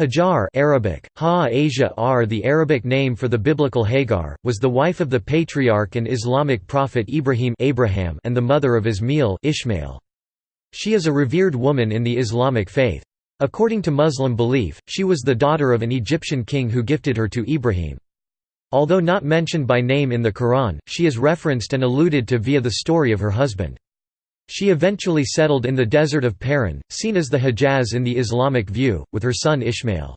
Hajar Arabic, ha Asia R the Arabic name for the biblical Hagar, was the wife of the patriarch and Islamic prophet Ibrahim Abraham and the mother of Ismail Ishmael. She is a revered woman in the Islamic faith. According to Muslim belief, she was the daughter of an Egyptian king who gifted her to Ibrahim. Although not mentioned by name in the Quran, she is referenced and alluded to via the story of her husband. She eventually settled in the desert of Paran, seen as the Hejaz in the Islamic view, with her son Ishmael.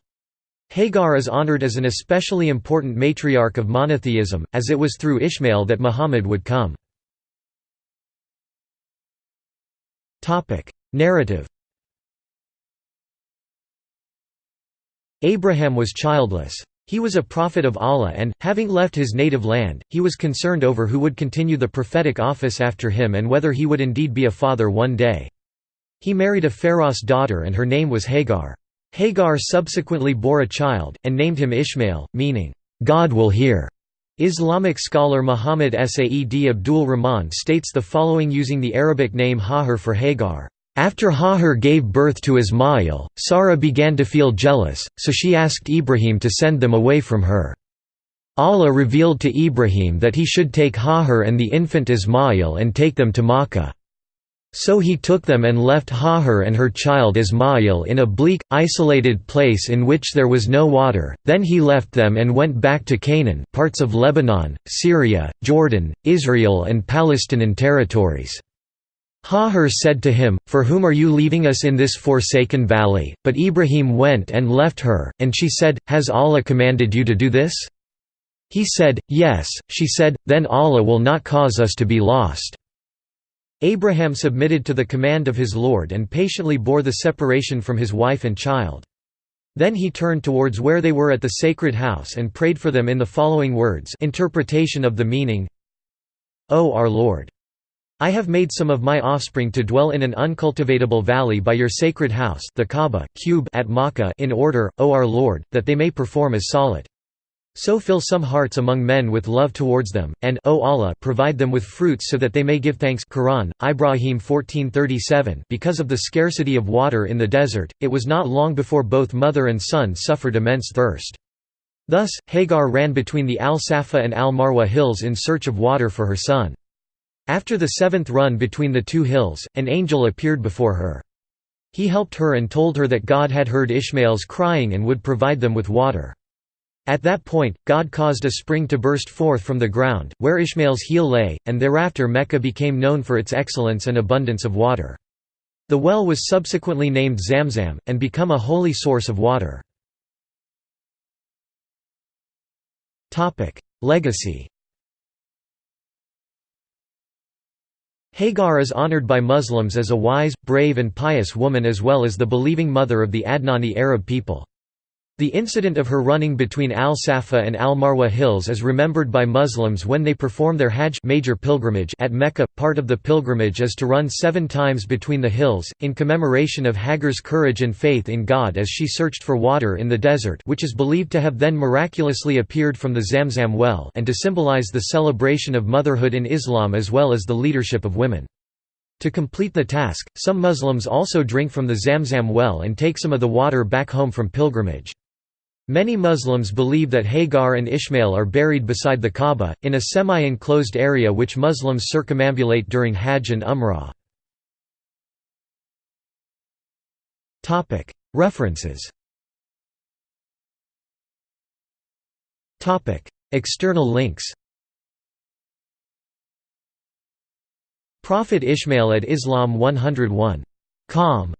Hagar is honored as an especially important matriarch of monotheism, as it was through Ishmael that Muhammad would come. Narrative Abraham was childless. He was a prophet of Allah and, having left his native land, he was concerned over who would continue the prophetic office after him and whether he would indeed be a father one day. He married a Pharaoh's daughter and her name was Hagar. Hagar subsequently bore a child, and named him Ishmael, meaning, "'God will hear'". Islamic scholar Muhammad Saeed Abdul Rahman states the following using the Arabic name Hajar for Hagar. After Hajar gave birth to Ismail, Sarah began to feel jealous, so she asked Ibrahim to send them away from her. Allah revealed to Ibrahim that he should take Hajar and the infant Ismail and take them to Makkah. So he took them and left Hajar and her child Ismail in a bleak, isolated place in which there was no water, then he left them and went back to Canaan parts of Lebanon, Syria, Jordan, Israel and Palestinian territories. Hajar said to him, For whom are you leaving us in this forsaken valley? But Ibrahim went and left her, and she said, Has Allah commanded you to do this? He said, Yes. She said, Then Allah will not cause us to be lost. Abraham submitted to the command of his Lord and patiently bore the separation from his wife and child. Then he turned towards where they were at the sacred house and prayed for them in the following words interpretation of the meaning O our Lord! I have made some of my offspring to dwell in an uncultivatable valley by your sacred house the Kaaba, cube at Makkah in order, O our Lord, that they may perform as salat. So fill some hearts among men with love towards them, and O Allah, provide them with fruits so that they may give thanks Quran, Ibrahim 1437 Because of the scarcity of water in the desert, it was not long before both mother and son suffered immense thirst. Thus, Hagar ran between the Al-Safa and Al-Marwa hills in search of water for her son. After the seventh run between the two hills, an angel appeared before her. He helped her and told her that God had heard Ishmael's crying and would provide them with water. At that point, God caused a spring to burst forth from the ground, where Ishmael's heel lay, and thereafter Mecca became known for its excellence and abundance of water. The well was subsequently named Zamzam, and become a holy source of water. Legacy Hagar is honored by Muslims as a wise, brave and pious woman as well as the believing mother of the Adnani Arab people. The incident of her running between Al-Safa and Al-Marwa hills is remembered by Muslims when they perform their Hajj major pilgrimage at Mecca. Part of the pilgrimage is to run seven times between the hills, in commemoration of Hagar's courage and faith in God as she searched for water in the desert which is believed to have then miraculously appeared from the Zamzam well and to symbolize the celebration of motherhood in Islam as well as the leadership of women. To complete the task, some Muslims also drink from the Zamzam well and take some of the water back home from pilgrimage. Many Muslims believe that Hagar and Ishmael are buried beside the Kaaba, in a semi-enclosed area which Muslims circumambulate during Hajj and Umrah. References. External links. Prophet Ishmael at Islam 101. Com